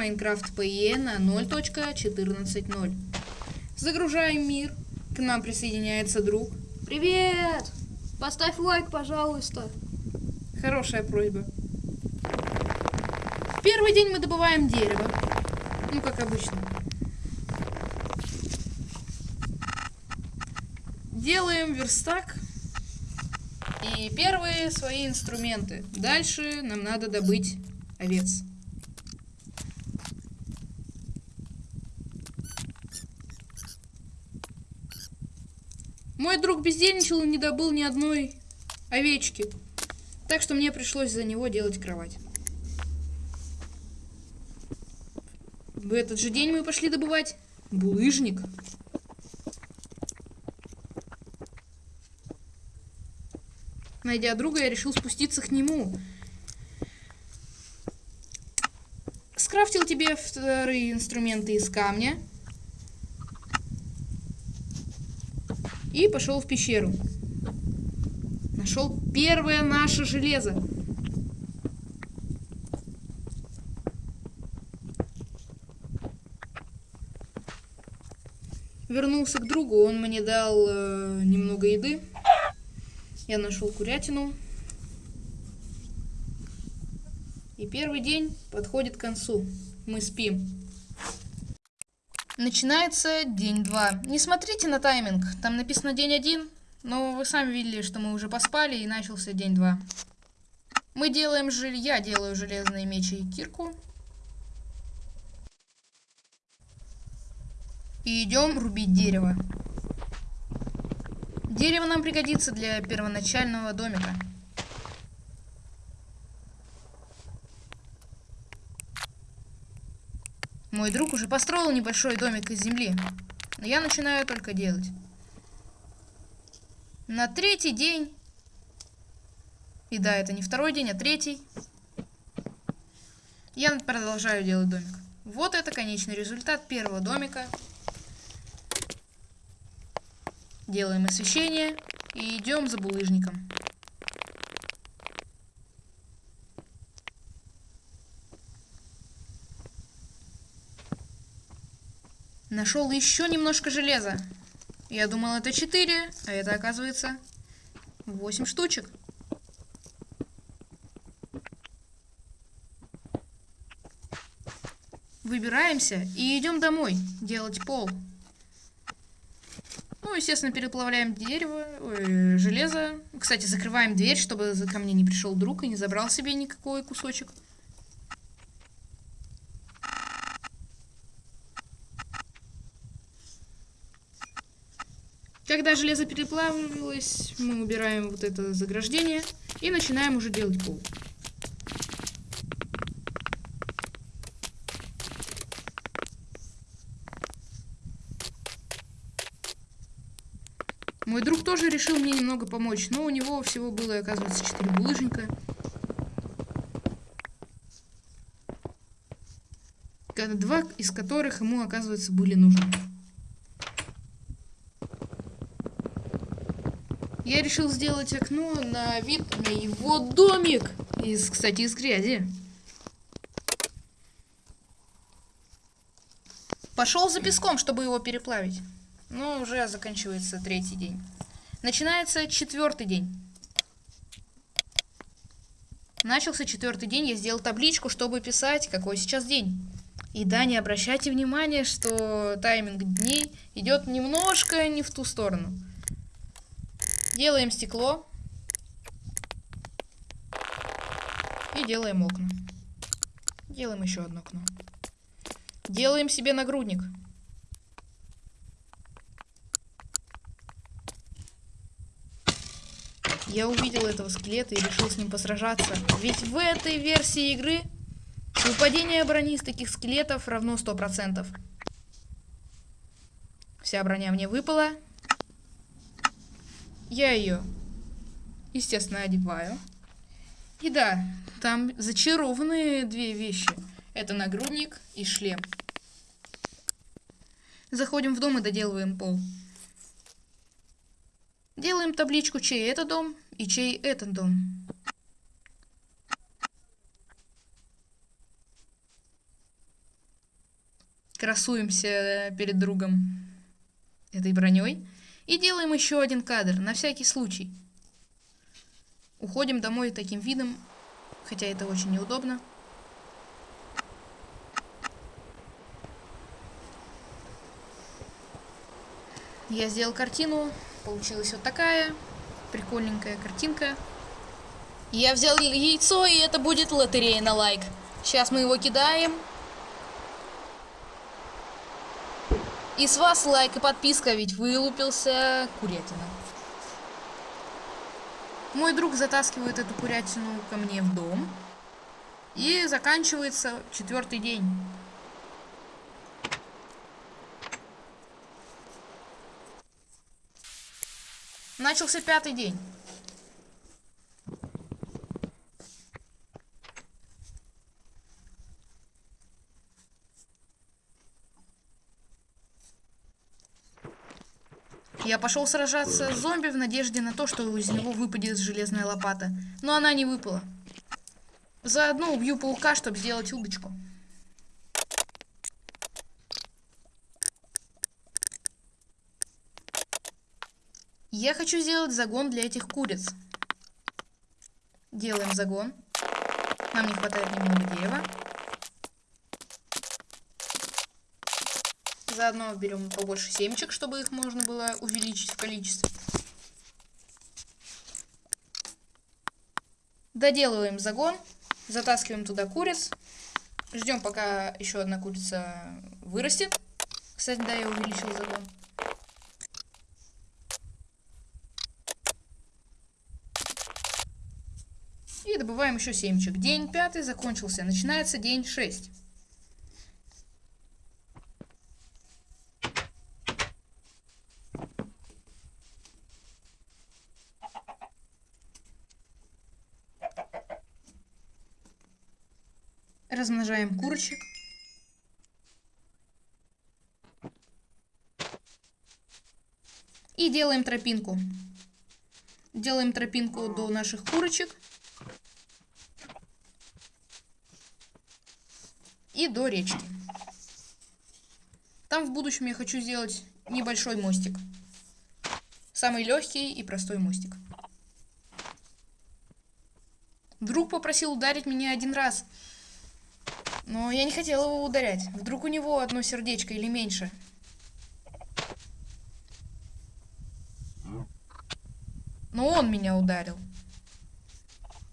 Minecraft PE на 0.14.0. Загружаем мир. К нам присоединяется друг. Привет! Поставь лайк, пожалуйста. Хорошая просьба. В первый день мы добываем дерево. Ну, как обычно. Делаем верстак. И первые свои инструменты. Дальше нам надо добыть овец. Мой друг бездельничал и не добыл ни одной овечки. Так что мне пришлось за него делать кровать. В этот же день мы пошли добывать булыжник. Найдя друга, я решил спуститься к нему. Скрафтил тебе вторые инструменты из камня. И пошел в пещеру. Нашел первое наше железо. Вернулся к другу, он мне дал э, немного еды. Я нашел курятину. И первый день подходит к концу. Мы спим. Начинается день 2. Не смотрите на тайминг, там написано день 1, но вы сами видели, что мы уже поспали и начался день 2. Мы делаем жель... Я делаю железные мечи и кирку. И идем рубить дерево. Дерево нам пригодится для первоначального домика. Мой друг уже построил небольшой домик из земли, но я начинаю только делать. На третий день, и да, это не второй день, а третий, я продолжаю делать домик. Вот это конечный результат первого домика. Делаем освещение и идем за булыжником. Нашел еще немножко железа. Я думал, это 4, а это оказывается 8 штучек. Выбираемся и идем домой делать пол. Ну, естественно, переплавляем дерево, ой, железо. Кстати, закрываем дверь, чтобы ко мне не пришел друг и не забрал себе никакой кусочек. Когда железо переплавилось, мы убираем вот это заграждение и начинаем уже делать пол. Мой друг тоже решил мне немного помочь, но у него всего было, оказывается, 4 булыжника. Два из которых ему, оказывается, были нужны. Я решил сделать окно на вид на его домик. Из, кстати, из грязи. Пошел за песком, чтобы его переплавить. Ну, уже заканчивается третий день. Начинается четвертый день. Начался четвертый день, я сделал табличку, чтобы писать, какой сейчас день. И да, не обращайте внимания, что тайминг дней идет немножко не в ту сторону. Делаем стекло. И делаем окна. Делаем еще одно окно. Делаем себе нагрудник. Я увидел этого скелета и решил с ним посражаться. Ведь в этой версии игры выпадение брони из таких скелетов равно 100%. Вся броня мне выпала. Я ее, естественно, одеваю. И да, там зачарованные две вещи. Это нагрудник и шлем. Заходим в дом и доделываем пол. Делаем табличку, чей это дом и чей это дом. красуемся перед другом этой броней. И делаем еще один кадр, на всякий случай. Уходим домой таким видом, хотя это очень неудобно. Я сделал картину, получилась вот такая прикольненькая картинка. Я взял яйцо, и это будет лотерея на лайк. Сейчас мы его кидаем. И с вас лайк и подписка, ведь вылупился курятина. Мой друг затаскивает эту курятину ко мне в дом. И заканчивается четвертый день. Начался пятый день. Я пошел сражаться с зомби в надежде на то, что из него выпадет железная лопата. Но она не выпала. Заодно убью паука, чтобы сделать удочку. Я хочу сделать загон для этих куриц. Делаем загон. Нам не хватает немного дерева. Заодно берем побольше семечек, чтобы их можно было увеличить в количестве. Доделываем загон. Затаскиваем туда куриц. Ждем, пока еще одна курица вырастет. Кстати, да, я увеличил загон. И добываем еще семечек. День пятый закончился. Начинается день шесть. Размножаем курочек. И делаем тропинку. Делаем тропинку до наших курочек. и до речки. Там в будущем я хочу сделать небольшой мостик. Самый легкий и простой мостик. Друг попросил ударить меня один раз. Но я не хотел его ударять. Вдруг у него одно сердечко или меньше. Но он меня ударил.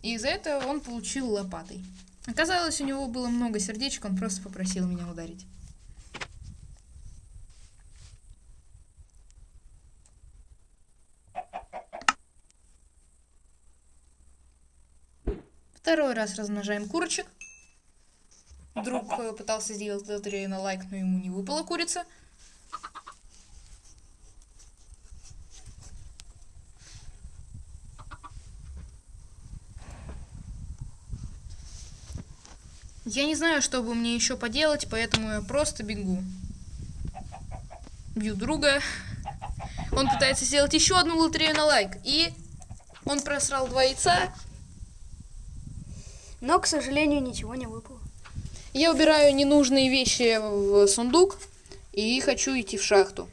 И за это он получил лопатой. Оказалось, у него было много сердечек, он просто попросил меня ударить. Второй раз размножаем курочек. Друг э, пытался сделать лотерею на лайк, но ему не выпала курица. Я не знаю, что бы мне еще поделать, поэтому я просто бегу. Бью друга. Он пытается сделать еще одну лотерею на лайк. И он просрал два яйца. Но, к сожалению, ничего не выпало. Я убираю ненужные вещи в сундук и хочу идти в шахту.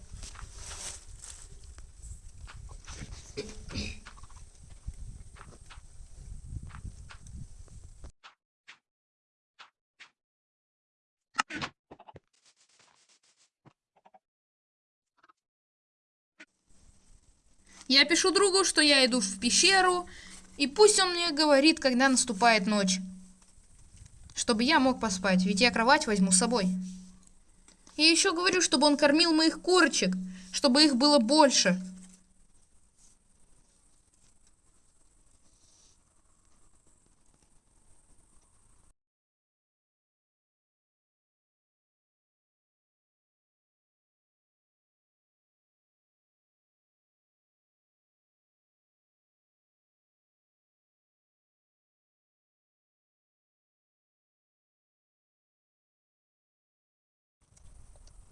Я пишу другу, что я иду в пещеру, и пусть он мне говорит, когда наступает ночь. Чтобы я мог поспать, ведь я кровать возьму с собой. И еще говорю, чтобы он кормил моих курочек, чтобы их было больше.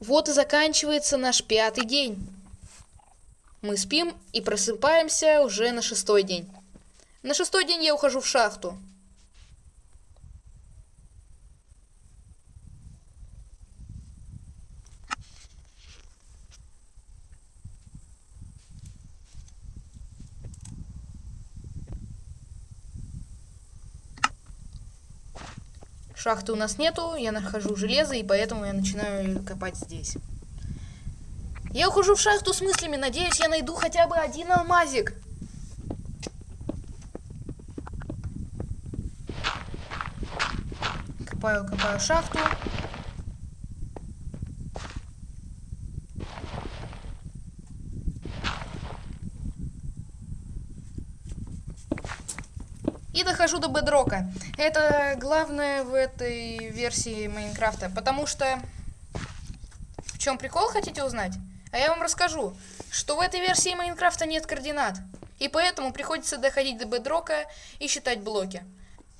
Вот и заканчивается наш пятый день. Мы спим и просыпаемся уже на шестой день. На шестой день я ухожу в шахту. Шахты у нас нету, я нахожу железо, и поэтому я начинаю копать здесь. Я ухожу в шахту с мыслями, надеюсь, я найду хотя бы один алмазик. Копаю, копаю шахту. И дохожу до бедрока. Это главное в этой версии Майнкрафта, потому что... В чем прикол, хотите узнать? А я вам расскажу, что в этой версии Майнкрафта нет координат. И поэтому приходится доходить до бедрока и считать блоки.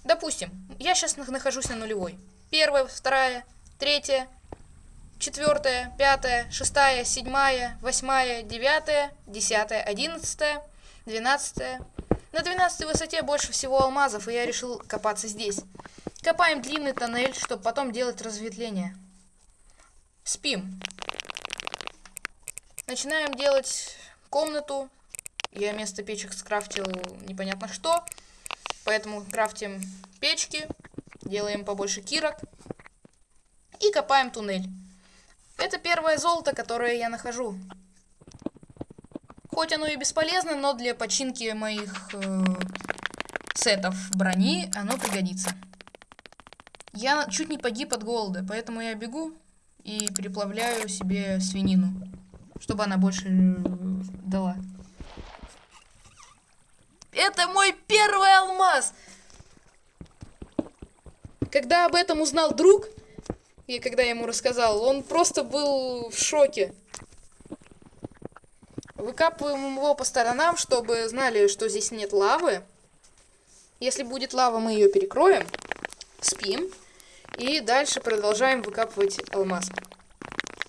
Допустим, я сейчас нахожусь на нулевой. Первая, вторая, третья, четвертая, пятая, шестая, седьмая, восьмая, девятая, десятая, одиннадцатая, двенадцатая. На двенадцатой высоте больше всего алмазов, и я решил копаться здесь. Копаем длинный тоннель, чтобы потом делать разветвление. Спим. Начинаем делать комнату. Я вместо печек скрафтил непонятно что. Поэтому крафтим печки, делаем побольше кирок и копаем туннель. Это первое золото, которое я нахожу. Хоть оно и бесполезно, но для починки моих э, сетов брони оно пригодится. Я чуть не погиб от голода, поэтому я бегу и переплавляю себе свинину чтобы она больше э, дала. Это мой первый алмаз! Когда об этом узнал друг, и когда я ему рассказал, он просто был в шоке. Выкапываем его по сторонам, чтобы знали, что здесь нет лавы. Если будет лава, мы ее перекроем. Спим. И дальше продолжаем выкапывать алмаз.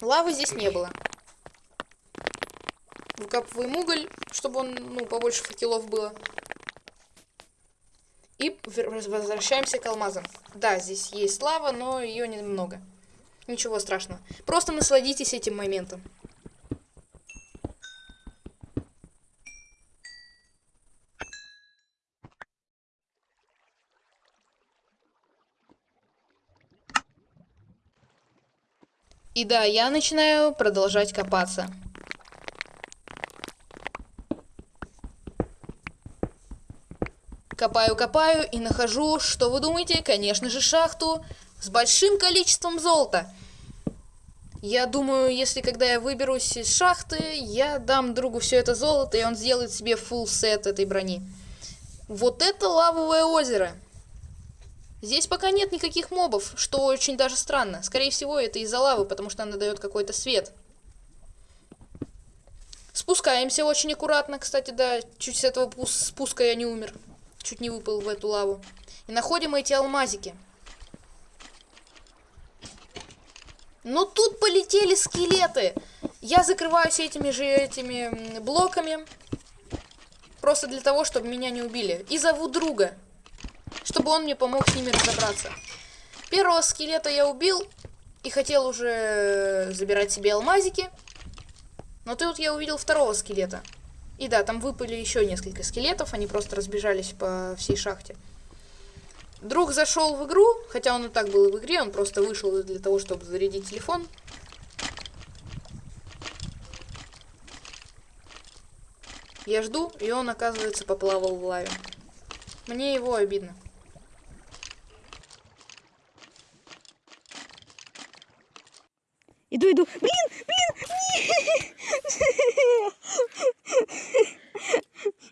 Лавы здесь не было выкапываем уголь, чтобы он, ну, побольше факелов было. И возвращаемся к алмазам. Да, здесь есть лава, но ее немного. Ничего страшного. Просто насладитесь этим моментом. И да, я начинаю продолжать копаться. Копаю-копаю и нахожу, что вы думаете, конечно же, шахту с большим количеством золота. Я думаю, если когда я выберусь из шахты, я дам другу все это золото, и он сделает себе full сет этой брони. Вот это лавовое озеро. Здесь пока нет никаких мобов, что очень даже странно. Скорее всего, это из-за лавы, потому что она дает какой-то свет. Спускаемся очень аккуратно, кстати, да. Чуть с этого спуска я не умер чуть не выпал в эту лаву. И находим эти алмазики. Но тут полетели скелеты. Я закрываюсь этими же этими блоками. Просто для того, чтобы меня не убили. И зову друга. Чтобы он мне помог с ними разобраться. Первого скелета я убил. И хотел уже забирать себе алмазики. Но тут я увидел второго скелета. И да, там выпали еще несколько скелетов, они просто разбежались по всей шахте. Друг зашел в игру, хотя он и так был в игре, он просто вышел для того, чтобы зарядить телефон. Я жду, и он, оказывается, поплавал в лаве. Мне его обидно. Иду, иду. Блин, блин,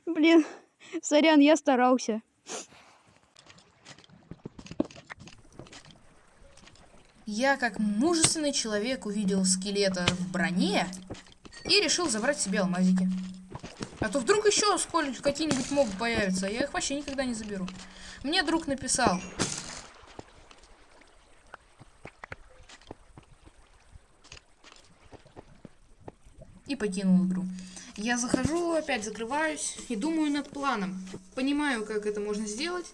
Блин, сорян, я старался. Я, как мужественный человек, увидел скелета в броне и решил забрать себе алмазики. А то вдруг еще сколько какие-нибудь мобы появятся, а я их вообще никогда не заберу. Мне друг написал, покинул игру. Я захожу, опять закрываюсь и думаю над планом. Понимаю, как это можно сделать.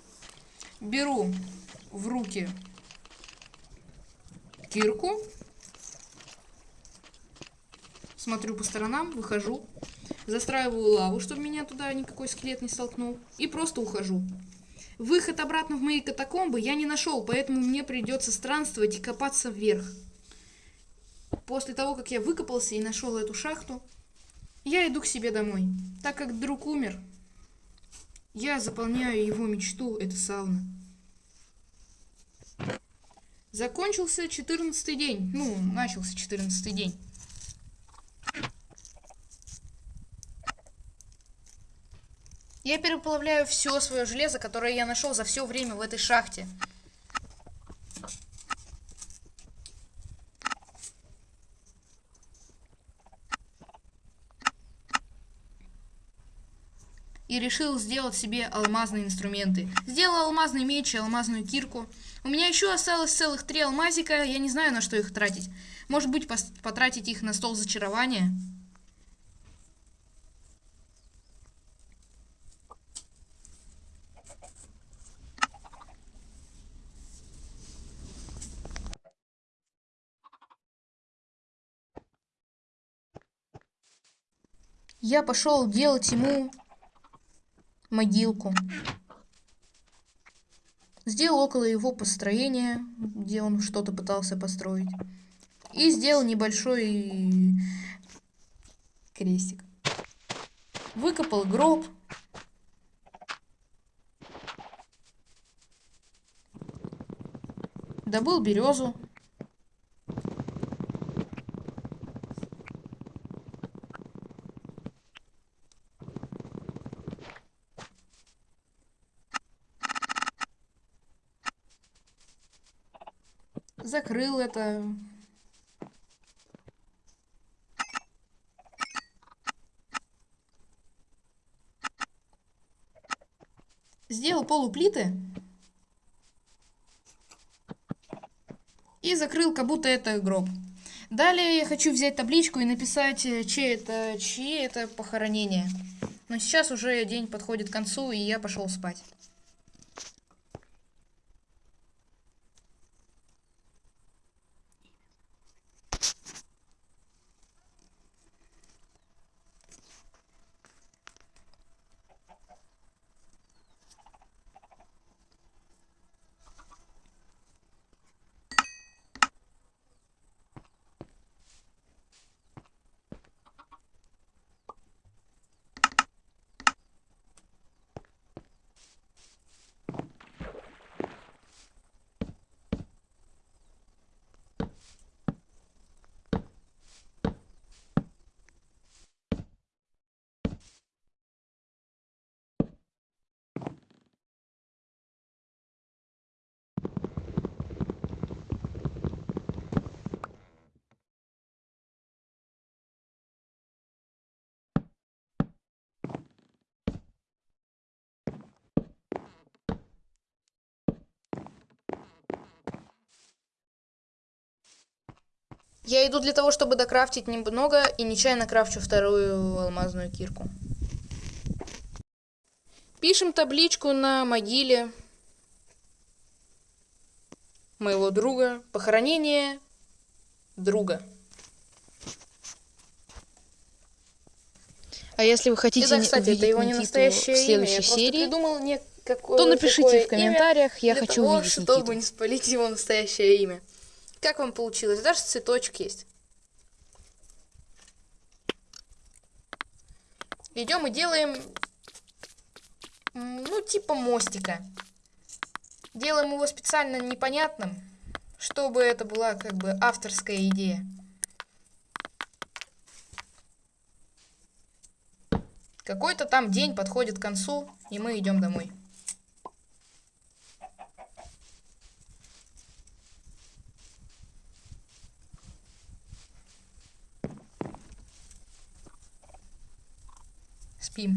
Беру в руки кирку. Смотрю по сторонам, выхожу. Застраиваю лаву, чтобы меня туда никакой скелет не столкнул. И просто ухожу. Выход обратно в мои катакомбы я не нашел, поэтому мне придется странствовать и копаться вверх. После того, как я выкопался и нашел эту шахту, я иду к себе домой. Так как друг умер, я заполняю его мечту, это сауна. Закончился 14 день. Ну, начался 14 день. Я переплавляю все свое железо, которое я нашел за все время в этой шахте. Решил сделать себе алмазные инструменты. Сделал алмазный меч и алмазную кирку. У меня еще осталось целых три алмазика, я не знаю, на что их тратить. Может быть, потратить их на стол зачарования? Я пошел делать ему могилку. Сделал около его построения, где он что-то пытался построить. И сделал небольшой крестик. Выкопал гроб. Добыл березу. Закрыл это. Сделал полуплиты. И закрыл, как будто это гроб. Далее я хочу взять табличку и написать, э, чьи это, чьи это похоронение. Но сейчас уже день подходит к концу, и я пошел спать. Я иду для того, чтобы докрафтить немного, и нечаянно крафчу вторую алмазную кирку. Пишем табличку на могиле моего друга. Похоронение друга. А если вы хотите да, кстати, это его не настоящее в следующей имя. Я серии, придумал не то напишите в комментариях, я хочу того, увидеть чтобы Никиту. не спалить его настоящее имя. Как вам получилось? Даже цветочек есть. Идем и делаем, ну, типа мостика. Делаем его специально непонятным, чтобы это была как бы авторская идея. Какой-то там день подходит к концу, и мы идем домой. Спим.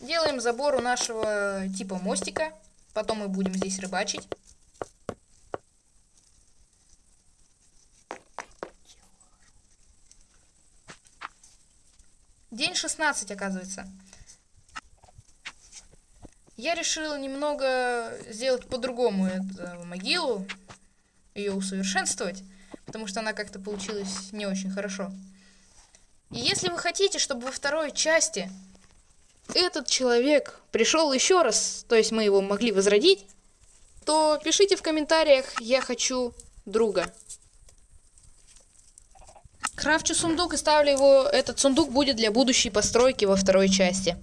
Делаем забор у нашего типа мостика. Потом мы будем здесь рыбачить. День 16, оказывается. Я решил немного сделать по-другому эту могилу. Ее усовершенствовать. Потому что она как-то получилась не очень хорошо. И если вы хотите, чтобы во второй части этот человек пришел еще раз, то есть мы его могли возродить, то пишите в комментариях «Я хочу друга». Крафчу сундук и ставлю его, этот сундук будет для будущей постройки во второй части.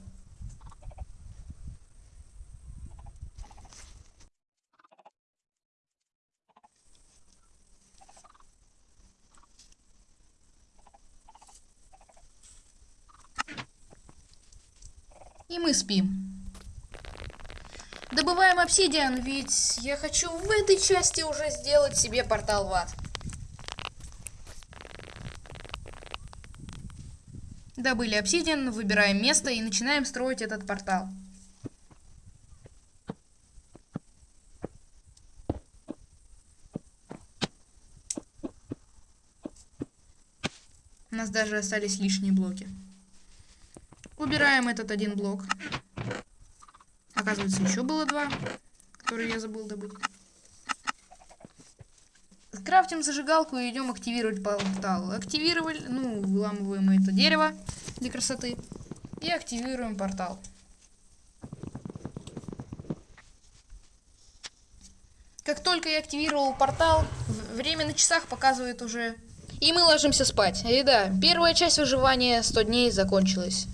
И мы спим. Добываем обсидиан, ведь я хочу в этой части уже сделать себе портал в ад. Добыли обсидиан, выбираем место и начинаем строить этот портал. У нас даже остались лишние блоки. Убираем этот один блок. Оказывается, еще было два, которые я забыл добыть. Крафтим зажигалку и идем активировать портал. Активировали, ну, выламываем это дерево для красоты. И активируем портал. Как только я активировал портал, время на часах показывает уже... И мы ложимся спать. И да, первая часть выживания 100 дней закончилась.